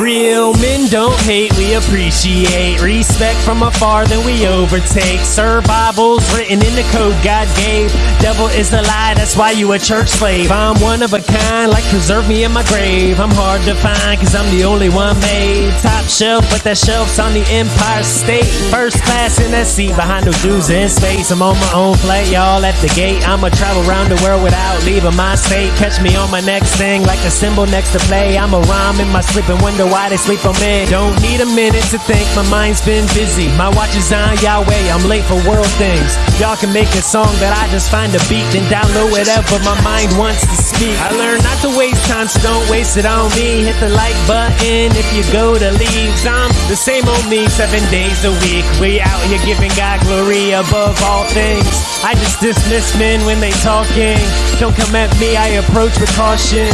Real men don't hate, we appreciate. Respect from afar, then we overtake. Survival's written in the code God gave. Devil is a lie, that's why you a church slave. I'm one of a kind, like preserve me in my grave. I'm hard to find, cause I'm the only one made. Top shelf, but that shelf's on the Empire State. First class in that seat behind those Jews in space. I'm on my own flight, y'all at the gate. I'ma travel around the world without leaving my state. Catch me on my next thing, like a symbol next to play. I'm a rhyme in my sleep and wonder why they sleep on me. Don't need a minute to think, my mind's been busy. My watch is on Yahweh, I'm late for world things. Y'all can make a song, but I just find a beat and download whatever my mind wants to speak. I learned not to waste time, so don't waste it on me. Hit the like button if you go to leaves. I'm the same old me, seven days a week. We out here giving God glory above all things. I just dismiss men when they talking. Don't come at me, I approach with caution.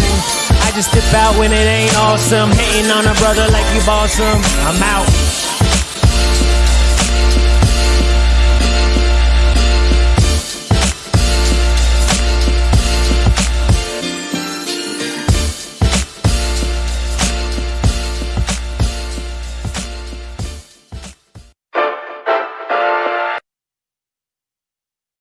Just dip out when it ain't awesome. Hating on a brother like you boss him. I'm out.